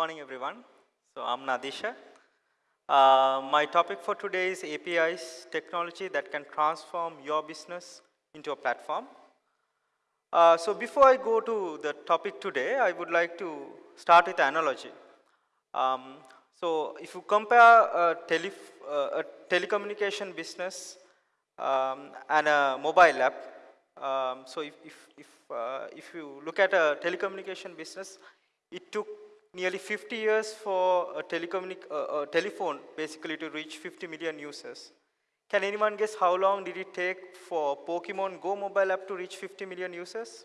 morning, everyone. So I'm Nadisha. Uh, my topic for today is APIs, technology that can transform your business into a platform. Uh, so before I go to the topic today, I would like to start with analogy. Um, so if you compare a, tele, uh, a telecommunication business um, and a mobile app, um, so if, if, if, uh, if you look at a telecommunication business, it took nearly 50 years for a, uh, a telephone basically to reach 50 million users. Can anyone guess how long did it take for Pokemon Go mobile app to reach 50 million users?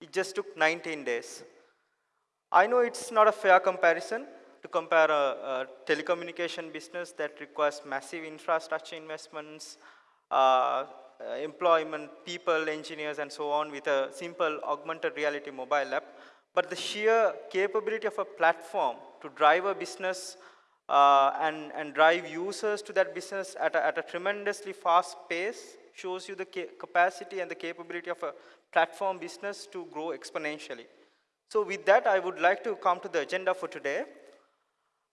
It just took 19 days. I know it's not a fair comparison to compare a, a telecommunication business that requires massive infrastructure investments, uh, employment, people, engineers, and so on with a simple augmented reality mobile app. But the sheer capability of a platform to drive a business uh, and, and drive users to that business at a, at a tremendously fast pace shows you the capacity and the capability of a platform business to grow exponentially. So with that, I would like to come to the agenda for today.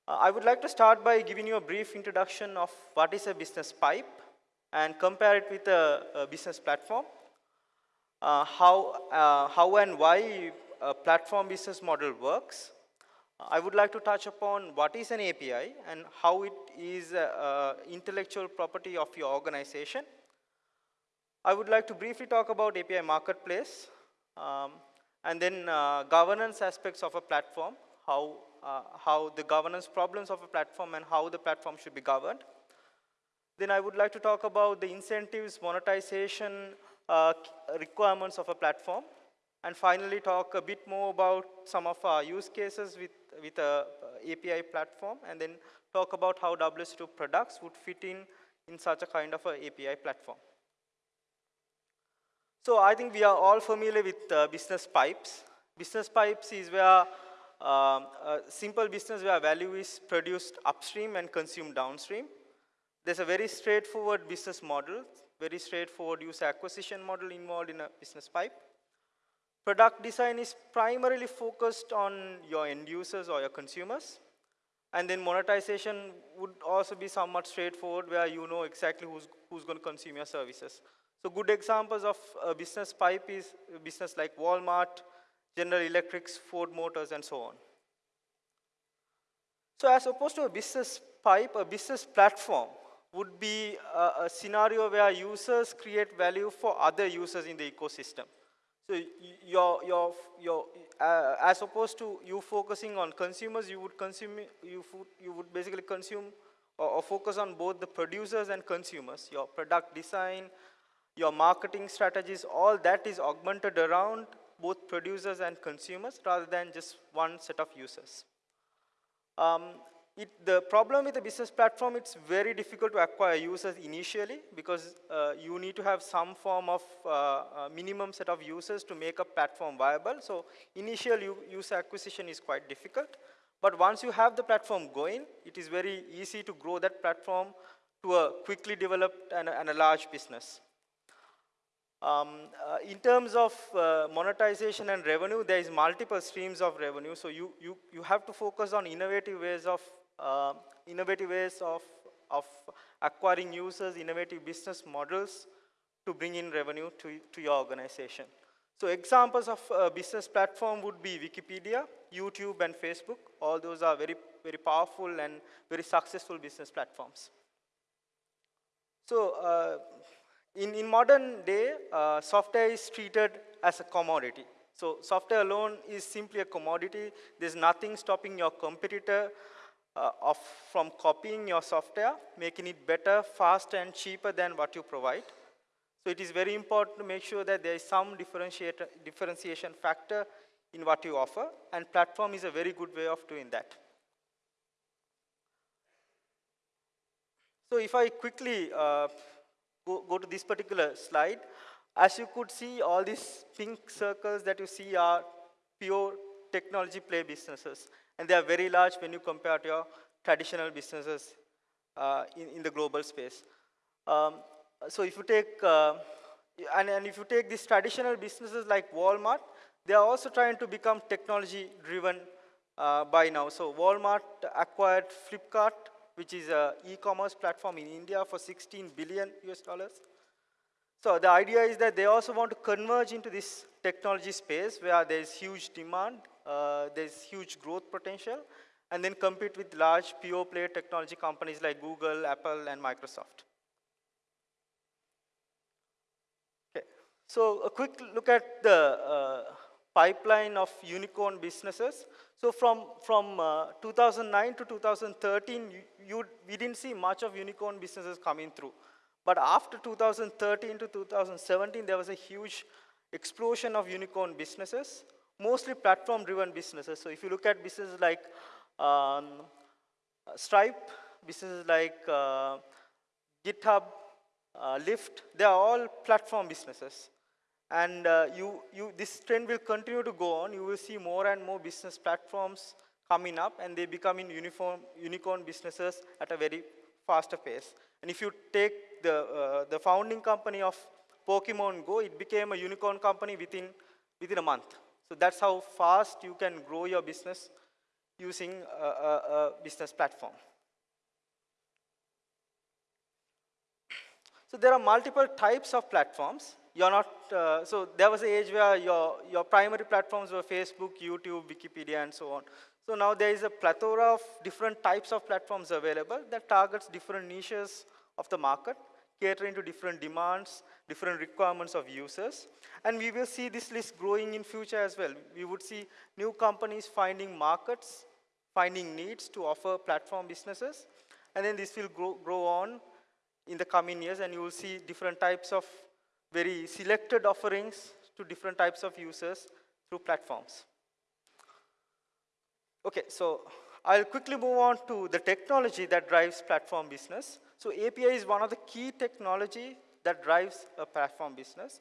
Uh, I would like to start by giving you a brief introduction of what is a business pipe and compare it with a, a business platform. Uh, how, uh, how and why a platform business model works. I would like to touch upon what is an API and how it is uh, intellectual property of your organization. I would like to briefly talk about API marketplace um, and then uh, governance aspects of a platform, how, uh, how the governance problems of a platform and how the platform should be governed. Then I would like to talk about the incentives, monetization uh, requirements of a platform and finally talk a bit more about some of our use cases with, with a uh, API platform and then talk about how WSO2 products would fit in in such a kind of a API platform. So I think we are all familiar with uh, business pipes. Business pipes is where um, a simple business where value is produced upstream and consumed downstream. There's a very straightforward business model, very straightforward user acquisition model involved in a business pipe. Product design is primarily focused on your end users or your consumers. And then monetization would also be somewhat straightforward where you know exactly who's, who's going to consume your services. So good examples of a business pipe is business like Walmart, General Electrics, Ford Motors, and so on. So as opposed to a business pipe, a business platform would be a, a scenario where users create value for other users in the ecosystem. So your, your, your, uh, as opposed to you focusing on consumers, you would consume, you, you would basically consume or, or focus on both the producers and consumers. Your product design, your marketing strategies, all that is augmented around both producers and consumers rather than just one set of users. Um, it, the problem with the business platform, it's very difficult to acquire users initially because uh, you need to have some form of uh, uh, minimum set of users to make a platform viable. So initial user acquisition is quite difficult. But once you have the platform going, it is very easy to grow that platform to a quickly developed and, and a large business. Um, uh, in terms of uh, monetization and revenue, there is multiple streams of revenue. So you, you, you have to focus on innovative ways of uh, innovative ways of, of acquiring users, innovative business models to bring in revenue to, to your organization. So examples of a business platform would be Wikipedia, YouTube, and Facebook. All those are very, very powerful and very successful business platforms. So uh, in, in modern day, uh, software is treated as a commodity. So software alone is simply a commodity. There's nothing stopping your competitor uh, of, from copying your software, making it better, faster, and cheaper than what you provide. So it is very important to make sure that there is some differentiation factor in what you offer, and platform is a very good way of doing that. So if I quickly uh, go, go to this particular slide, as you could see, all these pink circles that you see are pure technology play businesses. And they are very large when you compare to your traditional businesses uh, in, in the global space. Um, so if you take, uh, and, and if you take these traditional businesses like Walmart, they are also trying to become technology-driven uh, by now. So Walmart acquired Flipkart, which is a e-commerce platform in India for 16 billion US dollars. So the idea is that they also want to converge into this technology space where there is huge demand, uh, there's huge growth potential, and then compete with large pure play technology companies like Google, Apple, and Microsoft. Okay, so a quick look at the uh, pipeline of unicorn businesses. So from, from uh, 2009 to 2013, you, you, we didn't see much of unicorn businesses coming through. But after 2013 to 2017, there was a huge explosion of unicorn businesses, mostly platform-driven businesses. So if you look at businesses like um, Stripe, businesses like uh, GitHub, uh, Lyft, they are all platform businesses. And uh, you, you, this trend will continue to go on. You will see more and more business platforms coming up, and they becoming uniform, unicorn businesses at a very faster pace. And if you take the, uh, the founding company of Pokemon Go, it became a unicorn company within, within a month. So that's how fast you can grow your business using a, a, a business platform. So there are multiple types of platforms you're not, uh, so there was an age where your, your primary platforms were Facebook, YouTube, Wikipedia, and so on. So now there is a plethora of different types of platforms available that targets different niches of the market, catering to different demands, different requirements of users. And we will see this list growing in future as well. We would see new companies finding markets, finding needs to offer platform businesses. And then this will grow, grow on in the coming years, and you will see different types of very selected offerings to different types of users through platforms. Okay, so I'll quickly move on to the technology that drives platform business. So API is one of the key technology that drives a platform business.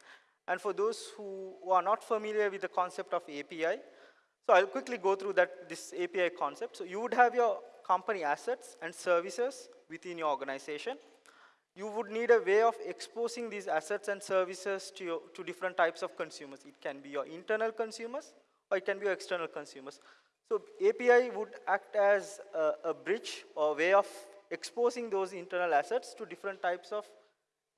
And for those who, are not familiar with the concept of API, so I'll quickly go through that, this API concept. So you would have your company assets and services within your organization you would need a way of exposing these assets and services to, your, to different types of consumers. It can be your internal consumers or it can be your external consumers. So API would act as a, a bridge or way of exposing those internal assets to different types of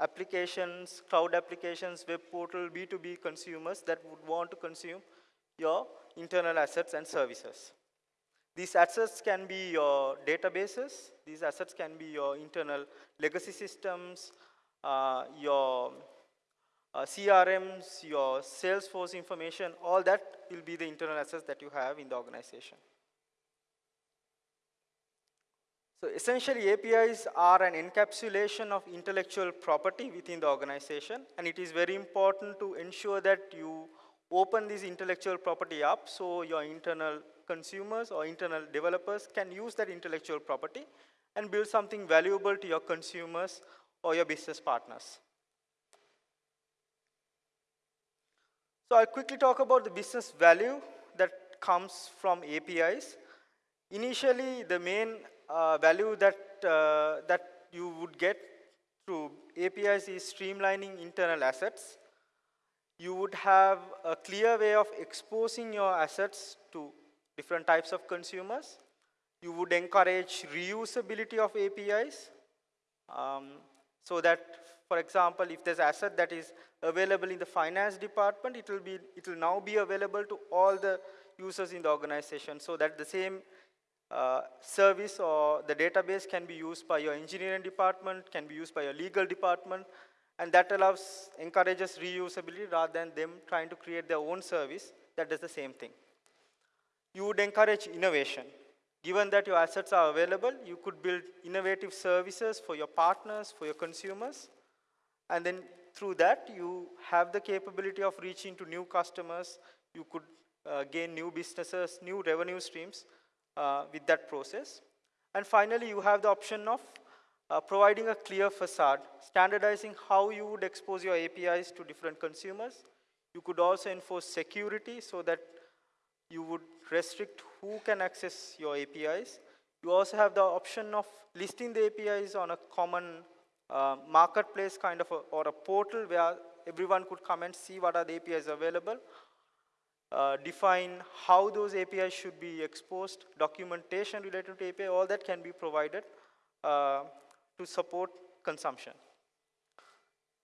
applications, cloud applications, web portal, B2B consumers that would want to consume your internal assets and services. These assets can be your databases, these assets can be your internal legacy systems, uh, your uh, CRMs, your Salesforce information, all that will be the internal assets that you have in the organization. So essentially APIs are an encapsulation of intellectual property within the organization and it is very important to ensure that you open this intellectual property up so your internal consumers or internal developers can use that intellectual property and build something valuable to your consumers or your business partners. So I'll quickly talk about the business value that comes from APIs. Initially, the main uh, value that, uh, that you would get through APIs is streamlining internal assets. You would have a clear way of exposing your assets to different types of consumers. You would encourage reusability of APIs um, so that, for example, if there's asset that is available in the finance department, it will, be, it will now be available to all the users in the organization so that the same uh, service or the database can be used by your engineering department, can be used by your legal department, and that allows, encourages reusability rather than them trying to create their own service that does the same thing you would encourage innovation. Given that your assets are available, you could build innovative services for your partners, for your consumers, and then through that, you have the capability of reaching to new customers. You could uh, gain new businesses, new revenue streams uh, with that process. And finally, you have the option of uh, providing a clear facade, standardizing how you would expose your APIs to different consumers. You could also enforce security so that you would restrict who can access your APIs. You also have the option of listing the APIs on a common uh, marketplace kind of a, or a portal where everyone could come and see what are the APIs available. Uh, define how those APIs should be exposed, documentation related to API, all that can be provided uh, to support consumption.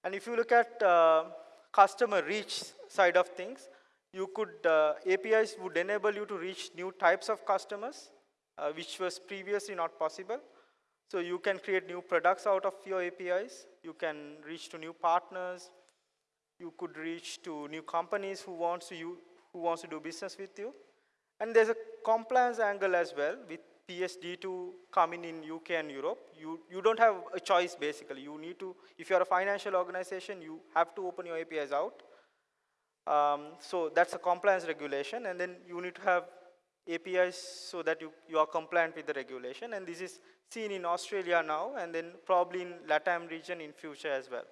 And if you look at uh, customer reach side of things, you could, uh, APIs would enable you to reach new types of customers, uh, which was previously not possible. So you can create new products out of your APIs. You can reach to new partners. You could reach to new companies who wants to, who wants to do business with you. And there's a compliance angle as well with PSD2 coming in UK and Europe. You, you don't have a choice basically. You need to, if you're a financial organization, you have to open your APIs out. Um, so that's a compliance regulation, and then you need to have APIs so that you, you are compliant with the regulation, and this is seen in Australia now, and then probably in LATAM region in future as well.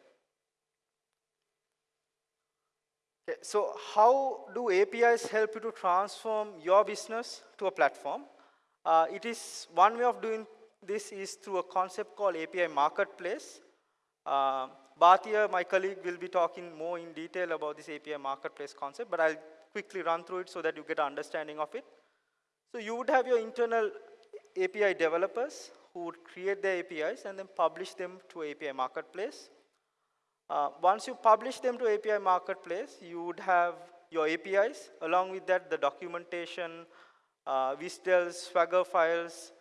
Okay, so how do APIs help you to transform your business to a platform? Uh, it is, one way of doing this is through a concept called API Marketplace. Uh, Bhatia, my colleague, will be talking more in detail about this API Marketplace concept, but I'll quickly run through it so that you get an understanding of it. So you would have your internal API developers who would create their APIs and then publish them to API Marketplace. Uh, once you publish them to API Marketplace, you would have your APIs, along with that the documentation, uh, WSDLs, Swagger files,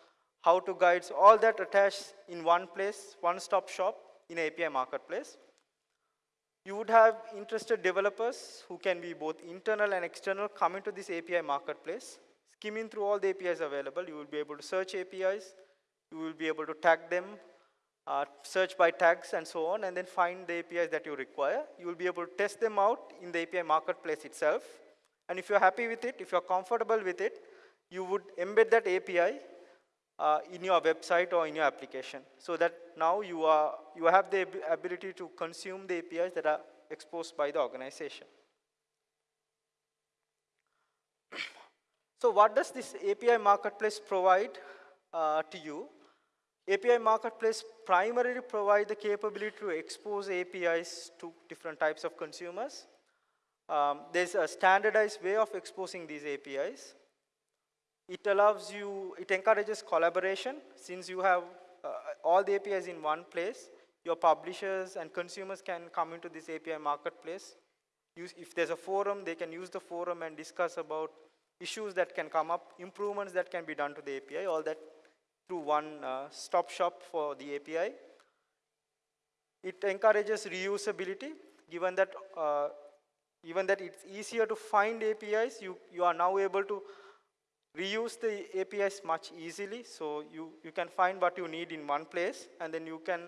how-to guides, all that attached in one place, one-stop shop in API Marketplace. You would have interested developers who can be both internal and external coming to this API Marketplace, skimming through all the APIs available. You will be able to search APIs, you will be able to tag them, uh, search by tags and so on, and then find the APIs that you require. You will be able to test them out in the API Marketplace itself. And if you're happy with it, if you're comfortable with it, you would embed that API uh, in your website or in your application so that now you, are, you have the ability to consume the APIs that are exposed by the organization. so what does this API marketplace provide uh, to you? API marketplace primarily provide the capability to expose APIs to different types of consumers. Um, there's a standardized way of exposing these APIs. It allows you, it encourages collaboration since you have uh, all the APIs in one place. Your publishers and consumers can come into this API marketplace. Use, if there's a forum, they can use the forum and discuss about issues that can come up, improvements that can be done to the API, all that through one uh, stop shop for the API. It encourages reusability, given that uh, even that it's easier to find APIs, you, you are now able to reuse the APIs much easily. So you, you can find what you need in one place and then you can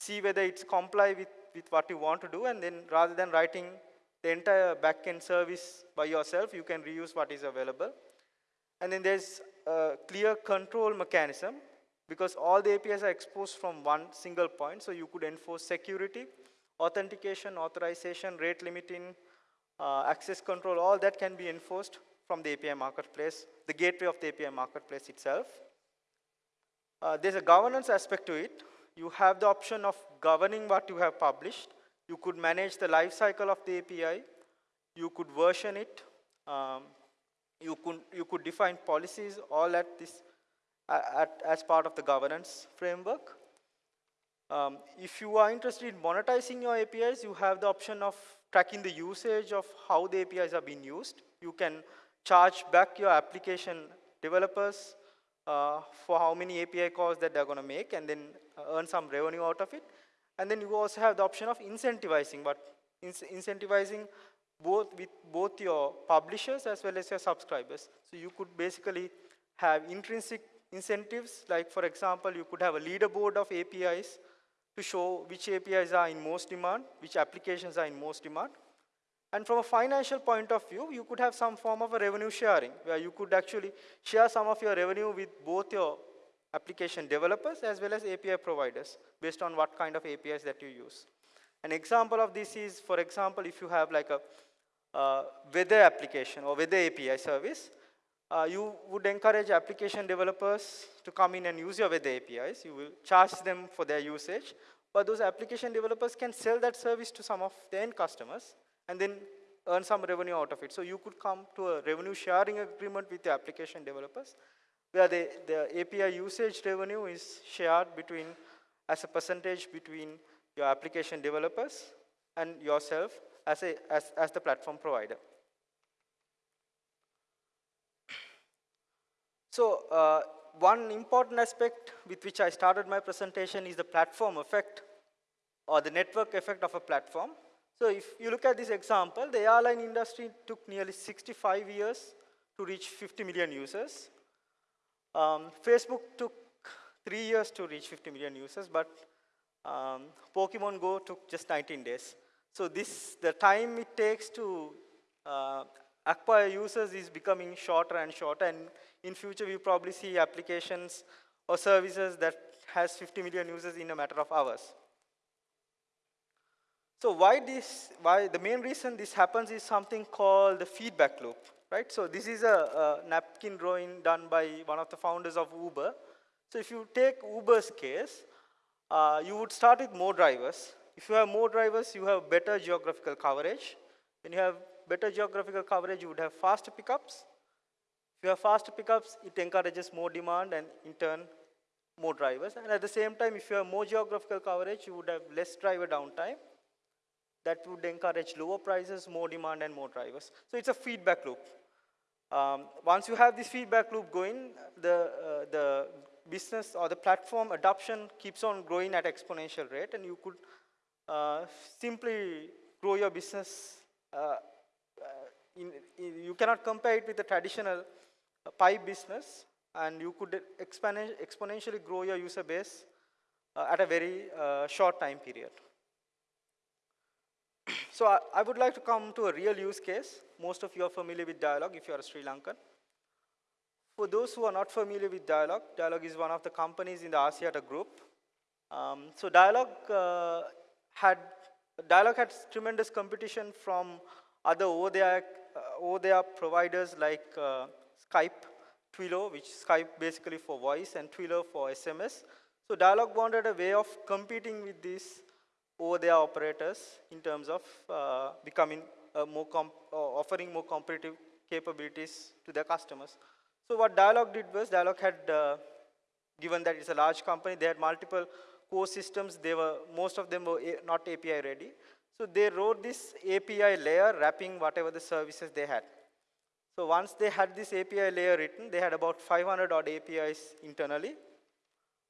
see whether it's comply with, with what you want to do and then rather than writing the entire backend service by yourself, you can reuse what is available. And then there's a clear control mechanism because all the APIs are exposed from one single point. So you could enforce security, authentication, authorization, rate limiting, uh, access control, all that can be enforced from the API marketplace, the gateway of the API marketplace itself. Uh, there's a governance aspect to it. You have the option of governing what you have published. You could manage the life cycle of the API. You could version it. Um, you, could, you could define policies all at this, at, as part of the governance framework. Um, if you are interested in monetizing your APIs, you have the option of tracking the usage of how the APIs are being used. You can charge back your application developers uh, for how many API calls that they're going to make and then earn some revenue out of it. And then you also have the option of incentivizing, but in incentivizing both with both your publishers as well as your subscribers. So you could basically have intrinsic incentives, like for example, you could have a leaderboard of APIs to show which APIs are in most demand, which applications are in most demand. And from a financial point of view, you could have some form of a revenue sharing, where you could actually share some of your revenue with both your application developers as well as API providers, based on what kind of APIs that you use. An example of this is, for example, if you have like a uh, weather application or weather API service, uh, you would encourage application developers to come in and use your weather APIs. You will charge them for their usage, but those application developers can sell that service to some of the end customers and then earn some revenue out of it. So you could come to a revenue sharing agreement with the application developers where the, the API usage revenue is shared between as a percentage between your application developers and yourself as, a, as, as the platform provider. So uh, one important aspect with which I started my presentation is the platform effect or the network effect of a platform. So if you look at this example, the airline industry took nearly 65 years to reach 50 million users. Um, Facebook took three years to reach 50 million users, but um, Pokemon Go took just 19 days. So this, the time it takes to uh, acquire users is becoming shorter and shorter, and in future we probably see applications or services that has 50 million users in a matter of hours. So why this, why the main reason this happens is something called the feedback loop, right? So this is a, a napkin drawing done by one of the founders of Uber. So if you take Uber's case, uh, you would start with more drivers. If you have more drivers, you have better geographical coverage. When you have better geographical coverage, you would have faster pickups. If you have faster pickups, it encourages more demand and in turn, more drivers. And at the same time, if you have more geographical coverage, you would have less driver downtime that would encourage lower prices, more demand, and more drivers. So it's a feedback loop. Um, once you have this feedback loop going, the, uh, the business or the platform adoption keeps on growing at exponential rate, and you could uh, simply grow your business. Uh, uh in, in, you cannot compare it with the traditional uh, pipe business, and you could expand, exponentially grow your user base at a very short time period. So I, I, would like to come to a real use case. Most of you are familiar with Dialog if you are a Sri Lankan. For those who are not familiar with Dialog, Dialog is one of the companies in the Axiata group. Um, so Dialog uh, had Dialog had tremendous competition from other OTT, uh, OTT providers like uh, Skype, Twilio, which Skype basically for voice, and Twilio for SMS. So Dialog wanted a way of competing with these their operators in terms of uh, becoming more uh, offering more competitive capabilities to their customers. So what Dialog did was Dialog had, uh, given that it's a large company, they had multiple core systems. They were, most of them were not API ready. So they wrote this API layer wrapping whatever the services they had. So once they had this API layer written, they had about 500 odd APIs internally.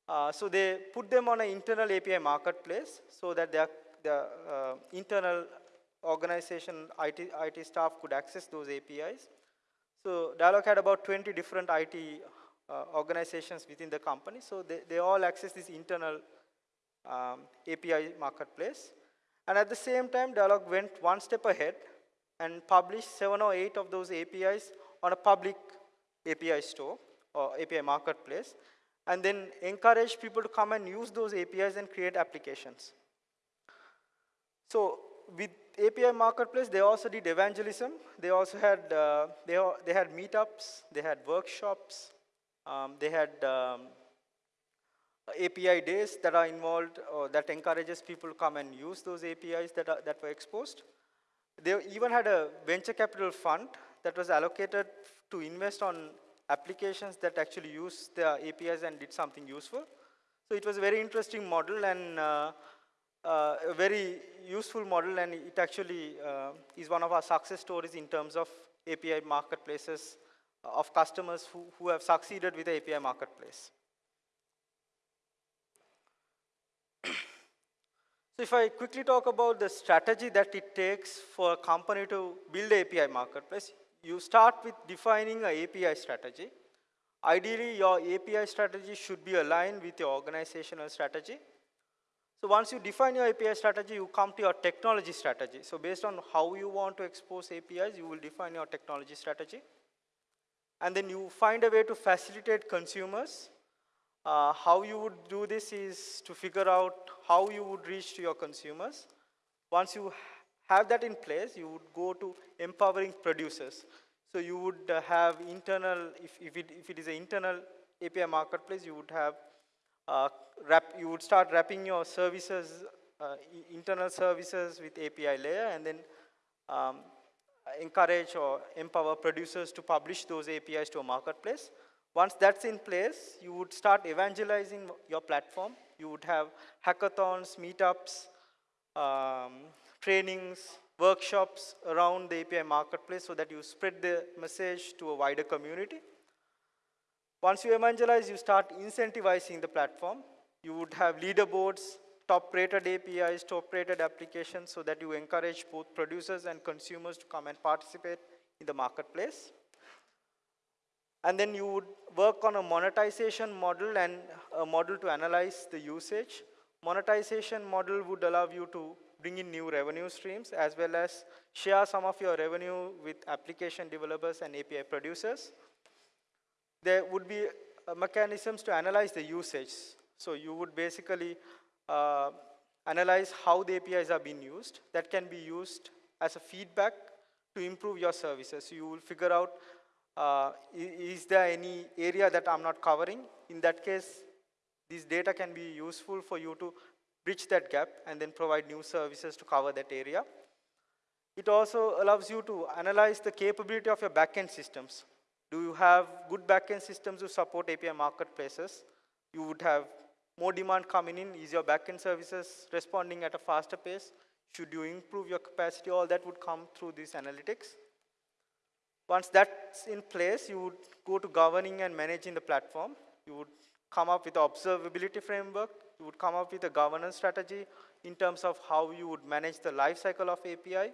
Uh, so they put them on an internal API marketplace so that their, their uh, internal organization, IT, IT staff could access those APIs. So Dialog had about 20 different IT uh, organizations within the company. So they, they all access this internal um, API marketplace. And at the same time, Dialog went one step ahead and published seven or eight of those APIs on a public API store or API marketplace and then encourage people to come and use those APIs and create applications. So with API Marketplace, they also did evangelism. They also had, uh, they, they had meetups, they had workshops, um, they had um, API days that are involved or that encourages people to come and use those APIs that, are, that were exposed. They even had a venture capital fund that was allocated to invest on applications that actually use the APIs and did something useful. So it was a very interesting model and uh, uh, a very useful model and it actually uh, is one of our success stories in terms of API marketplaces of customers who, who have succeeded with the API marketplace. So if I quickly talk about the strategy that it takes for a company to build an API marketplace, you start with defining an API strategy. Ideally, your API strategy should be aligned with your organizational strategy. So once you define your API strategy, you come to your technology strategy. So based on how you want to expose APIs, you will define your technology strategy. And then you find a way to facilitate consumers. Uh, how you would do this is to figure out how you would reach to your consumers. Once you have that in place, you would go to empowering producers. So you would uh, have internal, if, if, it, if it is an internal API marketplace, you would have, uh, wrap, you would start wrapping your services, uh, internal services with API layer, and then um, encourage or empower producers to publish those APIs to a marketplace. Once that's in place, you would start evangelizing your platform. You would have hackathons, meetups, um, trainings, workshops around the API marketplace so that you spread the message to a wider community. Once you evangelize, you start incentivizing the platform. You would have leaderboards, top-rated APIs, top-rated applications so that you encourage both producers and consumers to come and participate in the marketplace. And then you would work on a monetization model and a model to analyze the usage. Monetization model would allow you to bring in new revenue streams as well as share some of your revenue with application developers and API producers. There would be uh, mechanisms to analyze the usage. So you would basically uh, analyze how the APIs are being used. That can be used as a feedback to improve your services. So you will figure out, uh, is there any area that I'm not covering? In that case, this data can be useful for you to bridge that gap and then provide new services to cover that area. It also allows you to analyze the capability of your backend systems. Do you have good backend systems to support API marketplaces? You would have more demand coming in, is your backend services responding at a faster pace? Should you improve your capacity? All that would come through these analytics. Once that's in place, you would go to governing and managing the platform. You would come up with observability framework. You would come up with a governance strategy in terms of how you would manage the lifecycle of API,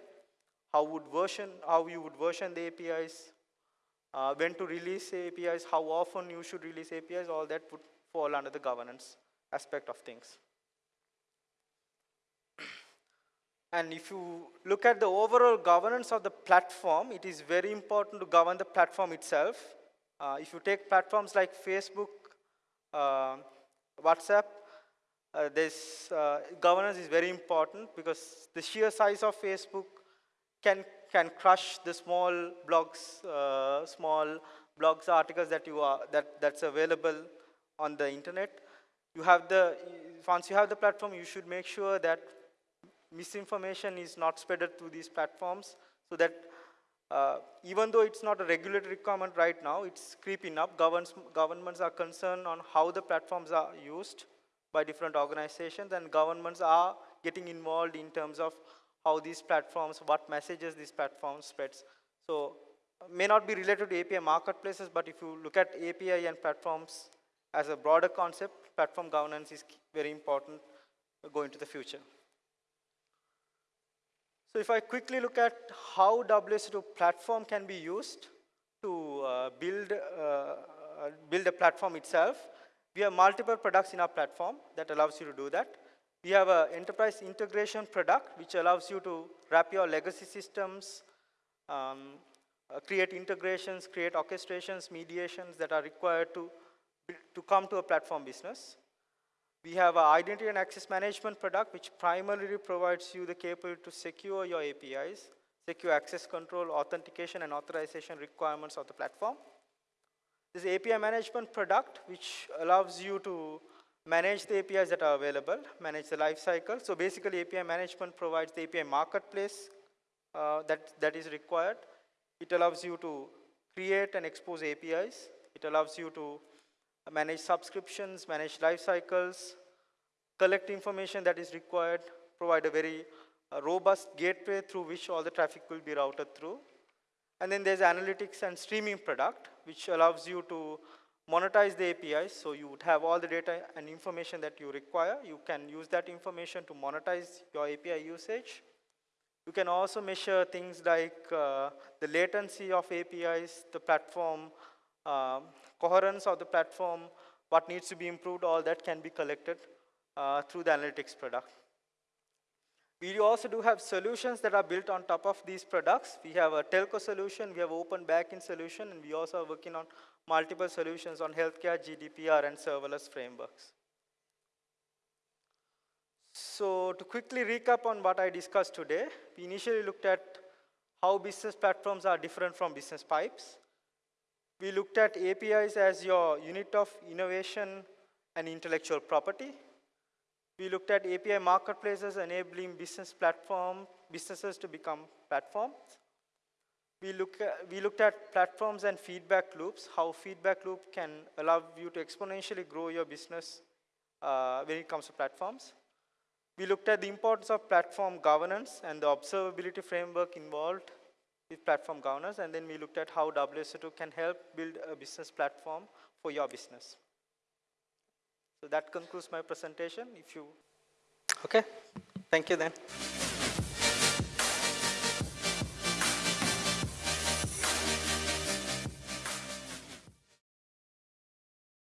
how would version, how you would version the APIs, uh, when to release APIs, how often you should release APIs, all that would fall under the governance aspect of things. And if you look at the overall governance of the platform, it is very important to govern the platform itself. Uh, if you take platforms like Facebook, uh, WhatsApp, uh, this uh, governance is very important because the sheer size of Facebook can, can crush the small blogs, uh, small blogs articles that, you are, that, that's available on the internet you have the, once you have the platform, you should make sure that misinformation is not spreaded through these platforms so that uh, even though it's not a regulatory requirement right now, it's creeping up. Governments, governments are concerned on how the platforms are used by different organizations and governments are getting involved in terms of how these platforms, what messages these platforms spreads. So may not be related to API marketplaces, but if you look at API and platforms as a broader concept, platform governance is very important going to the future. So if I quickly look at how WSO2 platform can be used to uh, build, uh, uh, build a platform itself, we have multiple products in our platform that allows you to do that. We have an enterprise integration product which allows you to wrap your legacy systems, um, uh, create integrations, create orchestrations, mediations that are required to to come to a platform business. We have an identity and access management product which primarily provides you the capability to secure your APIs, secure access control, authentication, and authorization requirements of the platform. This API management product which allows you to manage the APIs that are available, manage the life cycle. So basically API management provides the API marketplace uh, that, that is required. It allows you to create and expose APIs. It allows you to manage subscriptions, manage life cycles, collect information that is required, provide a very uh, robust gateway through which all the traffic will be routed through. And then there's analytics and streaming product, which allows you to monetize the APIs. So you would have all the data and information that you require. You can use that information to monetize your API usage. You can also measure things like uh, the latency of APIs, the platform um, coherence of the platform, what needs to be improved, all that can be collected uh, through the analytics product. We also do have solutions that are built on top of these products. We have a telco solution, we have open banking solution, and we also are working on multiple solutions on healthcare, GDPR, and serverless frameworks. So to quickly recap on what I discussed today, we initially looked at how business platforms are different from business pipes. We looked at APIs as your unit of innovation and intellectual property. We looked at API marketplaces enabling business platform, businesses to become platforms. we, look at, we looked at platforms and feedback loops, how feedback loop can allow you to exponentially grow your business uh, when it comes to platforms. We looked at the importance of platform governance and the observability framework involved with platform governance, and then we looked at how WSO2 can help build a business platform for your business. So that concludes my presentation. If you, okay, thank you then.